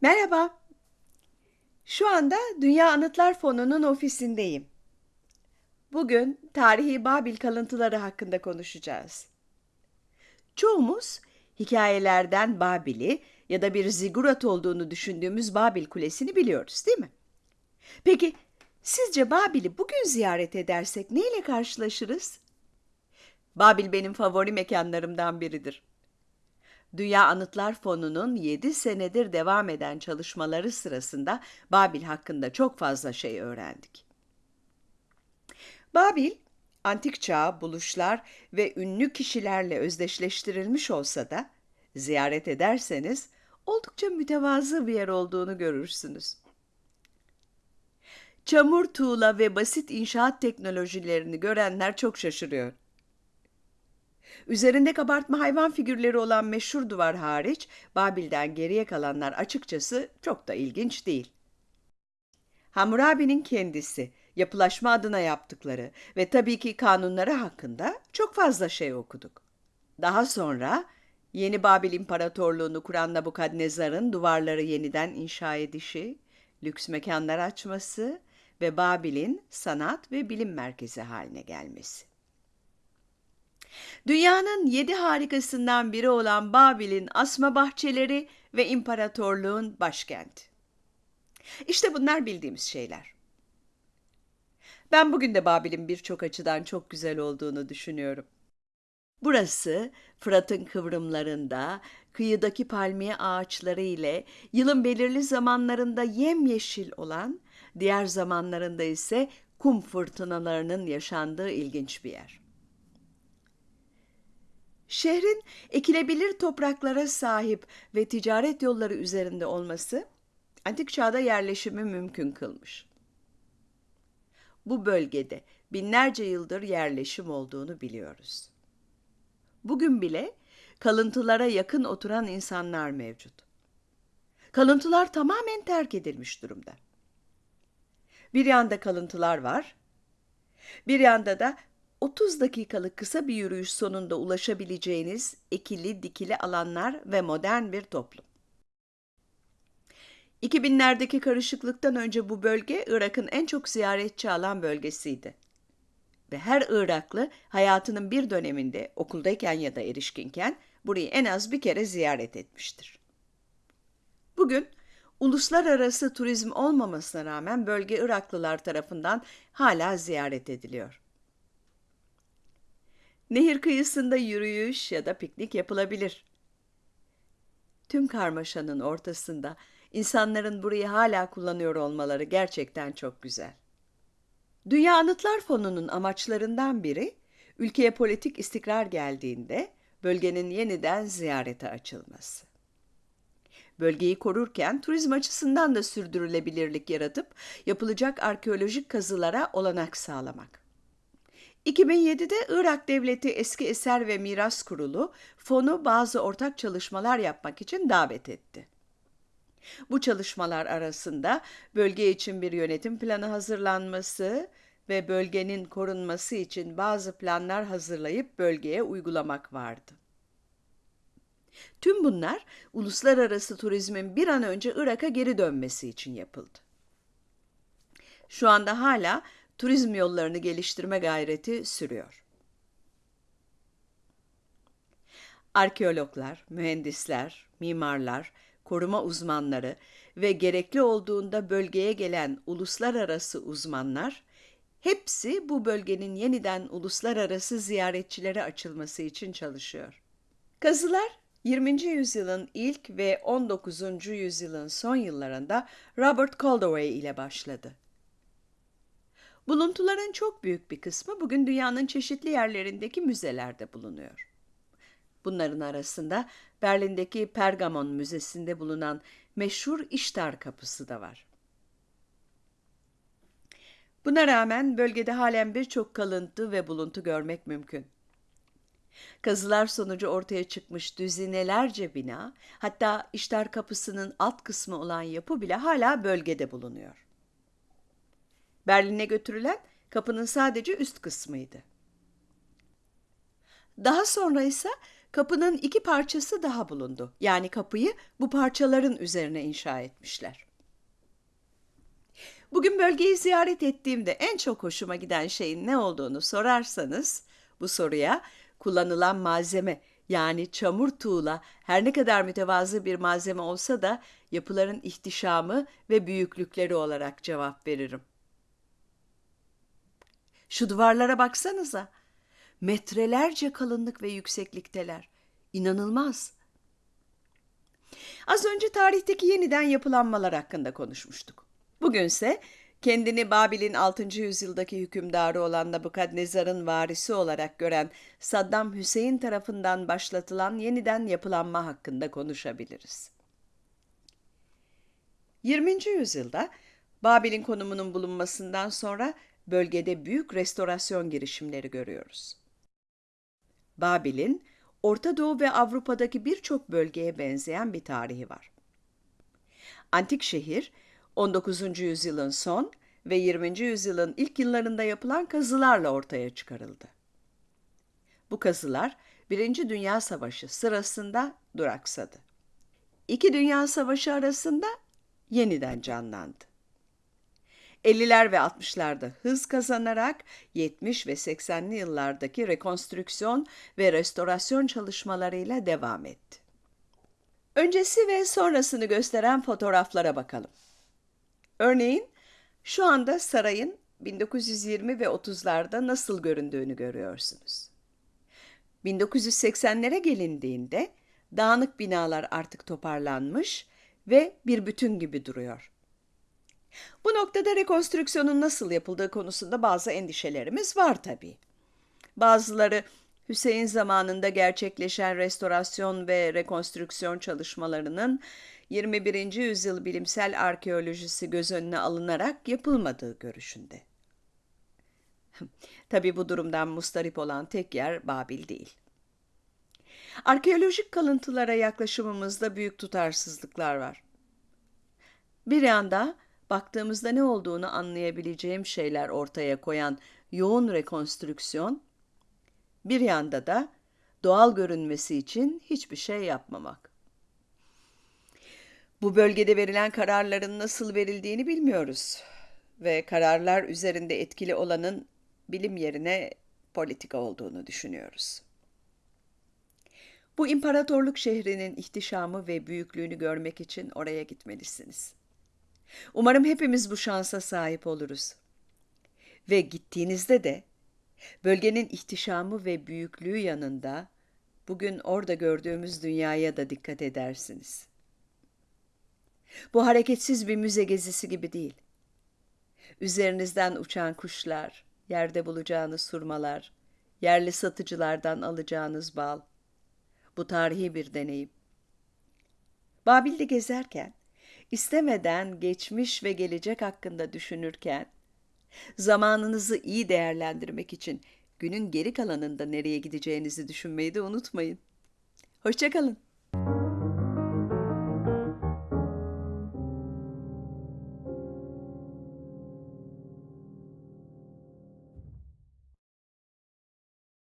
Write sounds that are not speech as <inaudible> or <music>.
Merhaba. Şu anda Dünya Anıtlar Fonu'nun ofisindeyim. Bugün tarihi Babil kalıntıları hakkında konuşacağız. Çoğumuz hikayelerden Babil'i ya da bir zigurat olduğunu düşündüğümüz Babil Kulesi'ni biliyoruz, değil mi? Peki sizce Babil'i bugün ziyaret edersek neyle karşılaşırız? Babil benim favori mekanlarımdan biridir. Dünya Anıtlar Fonu'nun 7 senedir devam eden çalışmaları sırasında Babil hakkında çok fazla şey öğrendik. Babil, antik çağ, buluşlar ve ünlü kişilerle özdeşleştirilmiş olsa da ziyaret ederseniz oldukça mütevazı bir yer olduğunu görürsünüz. Çamur, tuğla ve basit inşaat teknolojilerini görenler çok şaşırıyor. Üzerinde kabartma hayvan figürleri olan meşhur duvar hariç, Babil'den geriye kalanlar açıkçası çok da ilginç değil. Hammurabi'nin kendisi, yapılaşma adına yaptıkları ve tabii ki kanunları hakkında çok fazla şey okuduk. Daha sonra Yeni Babil İmparatorluğunu kuran Nabukadnezar'ın duvarları yeniden inşa edişi, lüks mekanlar açması ve Babil'in sanat ve bilim merkezi haline gelmesi. Dünyanın yedi harikasından biri olan Babil'in asma bahçeleri ve imparatorluğun başkenti. İşte bunlar bildiğimiz şeyler. Ben bugün de Babil'in birçok açıdan çok güzel olduğunu düşünüyorum. Burası Fırat'ın kıvrımlarında, kıyıdaki palmiye ağaçları ile yılın belirli zamanlarında yemyeşil olan, diğer zamanlarında ise kum fırtınalarının yaşandığı ilginç bir yer. Şehrin ekilebilir topraklara sahip ve ticaret yolları üzerinde olması antik çağda yerleşimi mümkün kılmış. Bu bölgede binlerce yıldır yerleşim olduğunu biliyoruz. Bugün bile kalıntılara yakın oturan insanlar mevcut. Kalıntılar tamamen terk edilmiş durumda. Bir yanda kalıntılar var, bir yanda da 30 dakikalık kısa bir yürüyüş sonunda ulaşabileceğiniz ekili dikili alanlar ve modern bir toplum. 2000'lerdeki karışıklıktan önce bu bölge Irak'ın en çok ziyaretçi alan bölgesiydi. Ve her Iraklı hayatının bir döneminde okuldayken ya da erişkinken burayı en az bir kere ziyaret etmiştir. Bugün uluslararası turizm olmamasına rağmen bölge Iraklılar tarafından hala ziyaret ediliyor. Nehir kıyısında yürüyüş ya da piknik yapılabilir. Tüm karmaşanın ortasında insanların burayı hala kullanıyor olmaları gerçekten çok güzel. Dünya Anıtlar Fonu'nun amaçlarından biri, ülkeye politik istikrar geldiğinde bölgenin yeniden ziyarete açılması. Bölgeyi korurken turizm açısından da sürdürülebilirlik yaratıp yapılacak arkeolojik kazılara olanak sağlamak. 2007'de Irak Devleti Eski Eser ve Miras Kurulu fonu bazı ortak çalışmalar yapmak için davet etti. Bu çalışmalar arasında bölge için bir yönetim planı hazırlanması ve bölgenin korunması için bazı planlar hazırlayıp bölgeye uygulamak vardı. Tüm bunlar uluslararası turizmin bir an önce Irak'a geri dönmesi için yapıldı. Şu anda hala turizm yollarını geliştirme gayreti sürüyor. Arkeologlar, mühendisler, mimarlar, koruma uzmanları ve gerekli olduğunda bölgeye gelen uluslararası uzmanlar hepsi bu bölgenin yeniden uluslararası ziyaretçilere açılması için çalışıyor. Kazılar 20. yüzyılın ilk ve 19. yüzyılın son yıllarında Robert Caldaway ile başladı. Buluntuların çok büyük bir kısmı bugün dünyanın çeşitli yerlerindeki müzelerde bulunuyor. Bunların arasında Berlin'deki Pergamon Müzesi'nde bulunan meşhur İştar Kapısı da var. Buna rağmen bölgede halen birçok kalıntı ve buluntu görmek mümkün. Kazılar sonucu ortaya çıkmış düzinelerce bina, hatta İştar Kapısı'nın alt kısmı olan yapı bile hala bölgede bulunuyor. Berlin'e götürülen kapının sadece üst kısmıydı. Daha sonra ise kapının iki parçası daha bulundu. Yani kapıyı bu parçaların üzerine inşa etmişler. Bugün bölgeyi ziyaret ettiğimde en çok hoşuma giden şeyin ne olduğunu sorarsanız bu soruya kullanılan malzeme yani çamur tuğla her ne kadar mütevazı bir malzeme olsa da yapıların ihtişamı ve büyüklükleri olarak cevap veririm. Şu duvarlara baksanıza. Metrelerce kalınlık ve yükseklikteler. İnanılmaz. Az önce tarihteki yeniden yapılanmalar hakkında konuşmuştuk. Bugünse kendini Babil'in 6. yüzyıldaki hükümdarı olan Nabukadnezar'ın varisi olarak gören Saddam Hüseyin tarafından başlatılan yeniden yapılanma hakkında konuşabiliriz. 20. yüzyılda Babil'in konumunun bulunmasından sonra bölgede büyük restorasyon girişimleri görüyoruz. Babil'in Orta Doğu ve Avrupa'daki birçok bölgeye benzeyen bir tarihi var. Antik şehir 19. yüzyılın son ve 20. yüzyılın ilk yıllarında yapılan kazılarla ortaya çıkarıldı. Bu kazılar Birinci Dünya Savaşı sırasında duraksadı. İki Dünya Savaşı arasında yeniden canlandı. 50'ler ve 60'larda hız kazanarak 70 ve 80'li yıllardaki rekonstrüksiyon ve restorasyon çalışmalarıyla devam etti. Öncesi ve sonrasını gösteren fotoğraflara bakalım. Örneğin şu anda sarayın 1920 ve 30'larda nasıl göründüğünü görüyorsunuz. 1980'lere gelindiğinde dağınık binalar artık toparlanmış ve bir bütün gibi duruyor. Bu noktada rekonstrüksiyonun nasıl yapıldığı konusunda bazı endişelerimiz var tabii. Bazıları Hüseyin zamanında gerçekleşen restorasyon ve rekonstrüksiyon çalışmalarının 21. yüzyıl bilimsel arkeolojisi göz önüne alınarak yapılmadığı görüşünde. <laughs> Tabii bu durumdan mustarip olan tek yer Babil değil. Arkeolojik kalıntılara yaklaşımımızda büyük tutarsızlıklar var. Bir yanda baktığımızda ne olduğunu anlayabileceğim şeyler ortaya koyan yoğun rekonstrüksiyon, bir yanda da doğal görünmesi için hiçbir şey yapmamak. Bu bölgede verilen kararların nasıl verildiğini bilmiyoruz ve kararlar üzerinde etkili olanın bilim yerine politika olduğunu düşünüyoruz. Bu imparatorluk şehrinin ihtişamı ve büyüklüğünü görmek için oraya gitmelisiniz. Umarım hepimiz bu şansa sahip oluruz. Ve gittiğinizde de bölgenin ihtişamı ve büyüklüğü yanında bugün orada gördüğümüz dünyaya da dikkat edersiniz. Bu hareketsiz bir müze gezisi gibi değil. Üzerinizden uçan kuşlar, yerde bulacağınız surmalar, yerli satıcılardan alacağınız bal. Bu tarihi bir deneyim. Babil'de gezerken istemeden geçmiş ve gelecek hakkında düşünürken, zamanınızı iyi değerlendirmek için günün geri kalanında nereye gideceğinizi düşünmeyi de unutmayın. Hoşçakalın.